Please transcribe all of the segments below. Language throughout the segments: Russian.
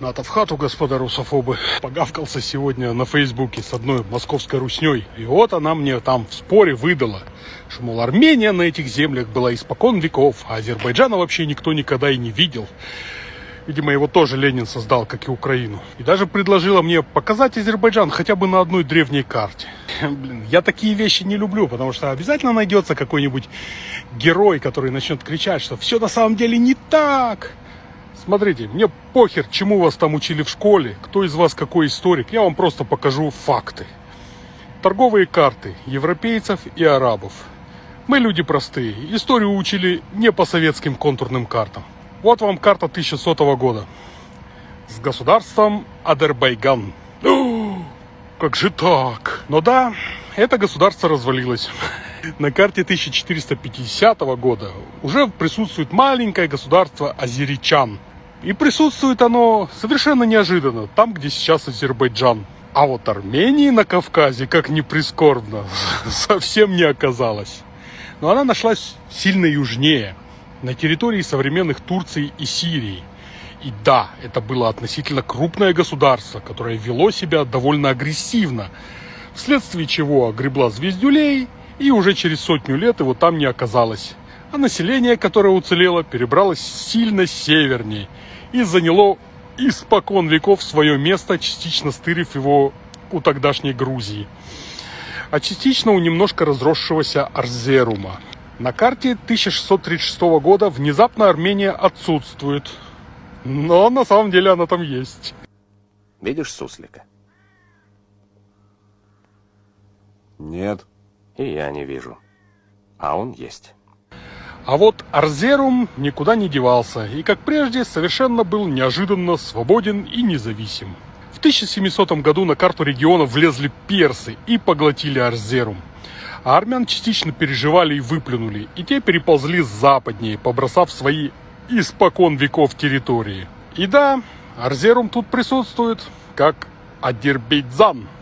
Ната в хату, господа русофобы. Погавкался сегодня на Фейсбуке с одной московской русней. И вот она мне там в споре выдала, что, мол, Армения на этих землях была испокон веков, а Азербайджана вообще никто никогда и не видел. Видимо, его тоже Ленин создал, как и Украину. И даже предложила мне показать Азербайджан хотя бы на одной древней карте. Блин, я такие вещи не люблю, потому что обязательно найдется какой-нибудь герой, который начнет кричать, что все на самом деле не так. Смотрите, мне похер, чему вас там учили в школе, кто из вас какой историк, я вам просто покажу факты. Торговые карты европейцев и арабов. Мы люди простые, историю учили не по советским контурным картам. Вот вам карта 1100 года с государством Адербайган. Как же так? Но да, это государство развалилось. На карте 1450 года уже присутствует маленькое государство Азеричан – и присутствует оно совершенно неожиданно, там, где сейчас Азербайджан. А вот Армении на Кавказе, как ни прискорбно, совсем не оказалось. Но она нашлась сильно южнее, на территории современных Турции и Сирии. И да, это было относительно крупное государство, которое вело себя довольно агрессивно, вследствие чего огребла звездюлей, и уже через сотню лет его там не оказалось. А население, которое уцелело, перебралось сильно севернее – и заняло испокон веков свое место, частично стырив его у тогдашней Грузии, а частично у немножко разросшегося Арзерума. На карте 1636 года внезапно Армения отсутствует, но на самом деле она там есть. Видишь суслика? Нет. И я не вижу. А он есть. А вот Арзерум никуда не девался и, как прежде, совершенно был неожиданно свободен и независим. В 1700 году на карту региона влезли персы и поглотили Арзерум. А армян частично переживали и выплюнули, и те переползли западнее, побросав свои испокон веков территории. И да, Арзерум тут присутствует, как Адербейджан –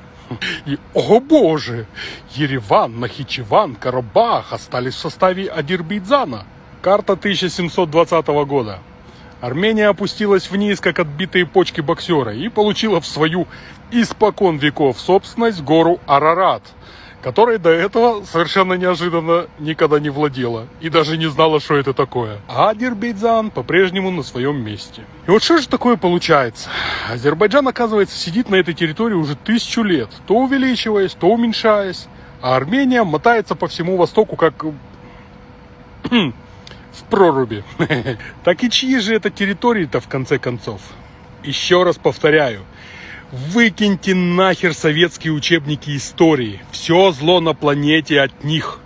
и, о боже, Ереван, Нахичеван, Карабах остались в составе Адирбейджана. Карта 1720 года. Армения опустилась вниз, как отбитые почки боксера, и получила в свою испокон веков собственность гору Арарат – которой до этого совершенно неожиданно никогда не владела и даже не знала, что это такое. А Азербайджан по-прежнему на своем месте. И вот что же такое получается? Азербайджан, оказывается, сидит на этой территории уже тысячу лет, то увеличиваясь, то уменьшаясь, а Армения мотается по всему Востоку как в проруби. Так и чьи же это территории-то в конце концов? Еще раз повторяю, Выкиньте нахер советские учебники истории. Все зло на планете от них.